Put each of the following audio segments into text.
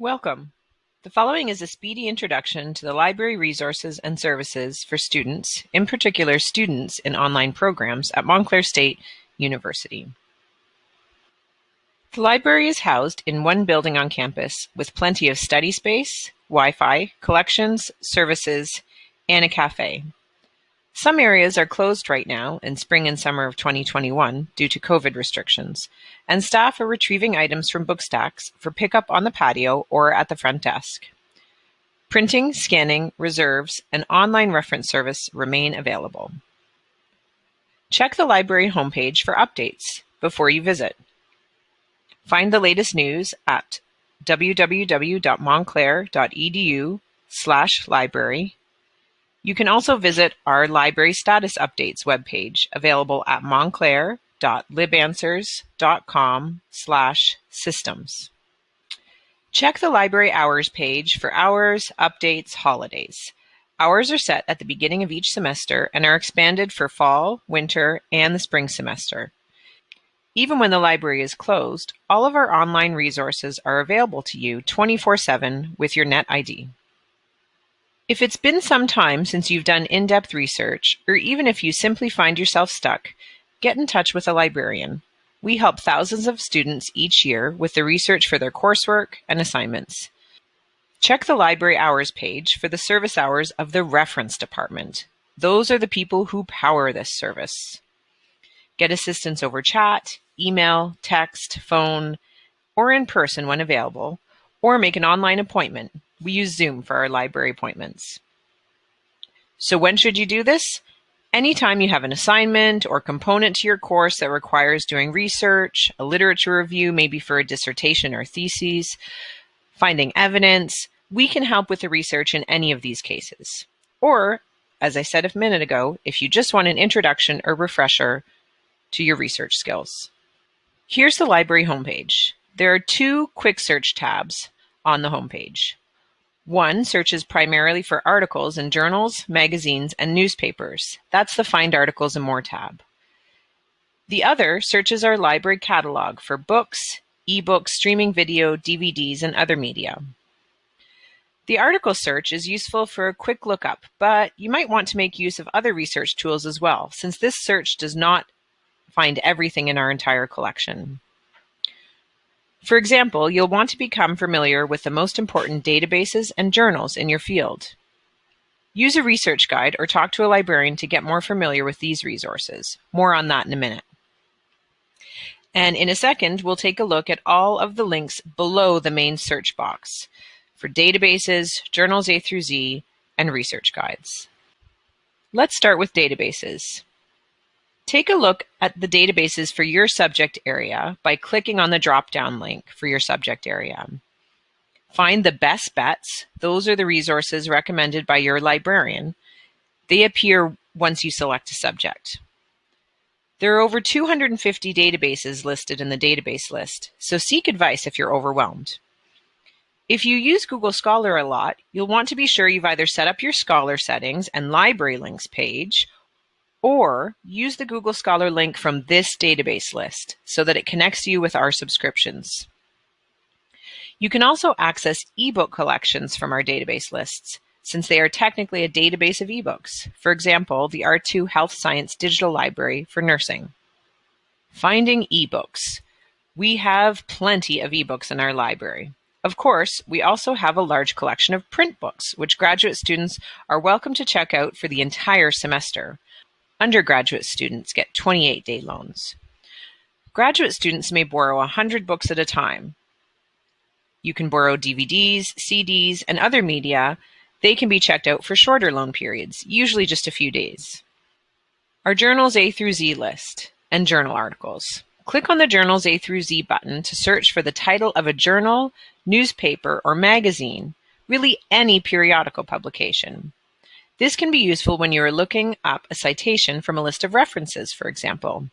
Welcome. The following is a speedy introduction to the library resources and services for students, in particular students in online programs at Montclair State University. The library is housed in one building on campus with plenty of study space, Wi-Fi, collections, services, and a cafe. Some areas are closed right now in spring and summer of 2021 due to COVID restrictions, and staff are retrieving items from book stacks for pickup on the patio or at the front desk. Printing, scanning, reserves, and online reference service remain available. Check the library homepage for updates before you visit. Find the latest news at www.montclair.edu slash library you can also visit our Library Status Updates webpage, available at montclair.libanswers.com slash systems. Check the Library Hours page for hours, updates, holidays. Hours are set at the beginning of each semester and are expanded for fall, winter, and the spring semester. Even when the library is closed, all of our online resources are available to you 24-7 with your Net ID. If it's been some time since you've done in-depth research, or even if you simply find yourself stuck, get in touch with a librarian. We help thousands of students each year with the research for their coursework and assignments. Check the library hours page for the service hours of the reference department. Those are the people who power this service. Get assistance over chat, email, text, phone, or in person when available, or make an online appointment we use Zoom for our library appointments. So when should you do this? Anytime you have an assignment or component to your course that requires doing research, a literature review, maybe for a dissertation or thesis, finding evidence, we can help with the research in any of these cases. Or, as I said a minute ago, if you just want an introduction or refresher to your research skills. Here's the library homepage. There are two quick search tabs on the homepage. One searches primarily for articles in journals, magazines, and newspapers. That's the Find Articles and More tab. The other searches our library catalog for books, ebooks, streaming video, DVDs, and other media. The article search is useful for a quick lookup, but you might want to make use of other research tools as well, since this search does not find everything in our entire collection. For example, you'll want to become familiar with the most important databases and journals in your field. Use a research guide or talk to a librarian to get more familiar with these resources. More on that in a minute. And in a second, we'll take a look at all of the links below the main search box for databases, journals A through Z, and research guides. Let's start with databases. Take a look at the databases for your subject area by clicking on the drop-down link for your subject area. Find the best bets. Those are the resources recommended by your librarian. They appear once you select a subject. There are over 250 databases listed in the database list, so seek advice if you're overwhelmed. If you use Google Scholar a lot, you'll want to be sure you've either set up your Scholar settings and library links page or use the Google Scholar link from this database list so that it connects you with our subscriptions. You can also access ebook collections from our database lists, since they are technically a database of ebooks. For example, the R2 Health Science Digital Library for Nursing. Finding ebooks. We have plenty of ebooks in our library. Of course, we also have a large collection of print books, which graduate students are welcome to check out for the entire semester. Undergraduate students get 28-day loans. Graduate students may borrow 100 books at a time. You can borrow DVDs, CDs, and other media. They can be checked out for shorter loan periods, usually just a few days. Our Journals A through Z list and journal articles. Click on the Journals A through Z button to search for the title of a journal, newspaper, or magazine, really any periodical publication. This can be useful when you are looking up a citation from a list of references, for example.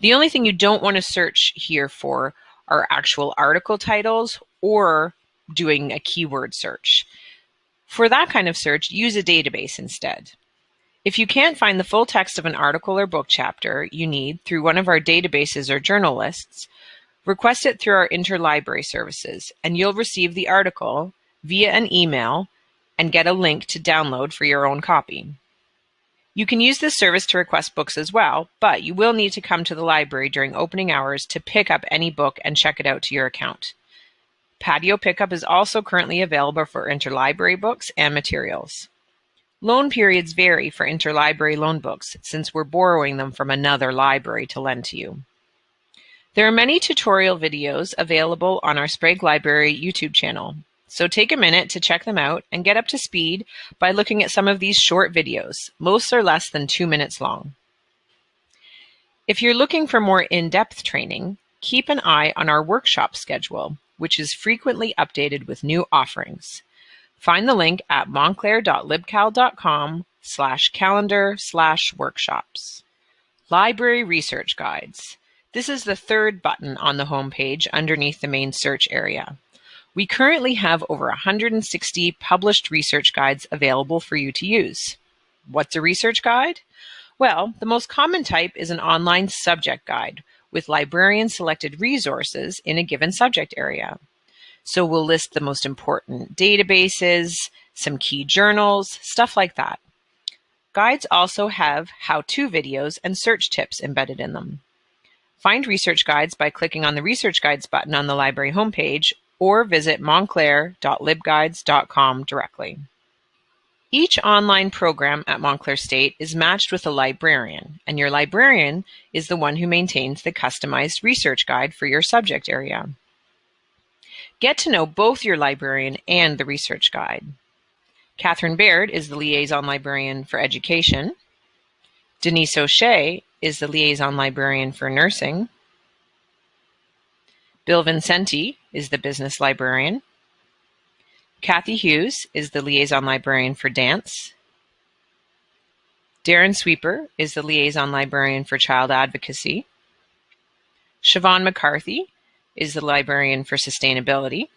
The only thing you don't want to search here for are actual article titles or doing a keyword search. For that kind of search, use a database instead. If you can't find the full text of an article or book chapter you need through one of our databases or journal lists, Request it through our interlibrary services, and you'll receive the article via an email and get a link to download for your own copy. You can use this service to request books as well, but you will need to come to the library during opening hours to pick up any book and check it out to your account. Patio pickup is also currently available for interlibrary books and materials. Loan periods vary for interlibrary loan books since we're borrowing them from another library to lend to you. There are many tutorial videos available on our Sprague Library YouTube channel, so take a minute to check them out and get up to speed by looking at some of these short videos. Most are less than two minutes long. If you're looking for more in-depth training, keep an eye on our workshop schedule, which is frequently updated with new offerings. Find the link at montclair.libcal.com slash calendar slash workshops. Library Research Guides. This is the third button on the home page underneath the main search area. We currently have over 160 published research guides available for you to use. What's a research guide? Well, the most common type is an online subject guide with librarian selected resources in a given subject area. So we'll list the most important databases, some key journals, stuff like that. Guides also have how-to videos and search tips embedded in them. Find research guides by clicking on the Research Guides button on the library homepage or visit montclair.libguides.com directly. Each online program at Montclair State is matched with a librarian, and your librarian is the one who maintains the customized research guide for your subject area. Get to know both your librarian and the research guide. Catherine Baird is the liaison librarian for education. Denise O'Shea is the liaison librarian for nursing. Bill Vincenti is the business librarian. Kathy Hughes is the liaison librarian for dance. Darren Sweeper is the liaison librarian for child advocacy. Siobhan McCarthy is the librarian for sustainability.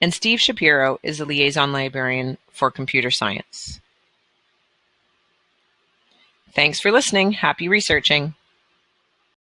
And Steve Shapiro is the liaison librarian for computer science. Thanks for listening. Happy researching.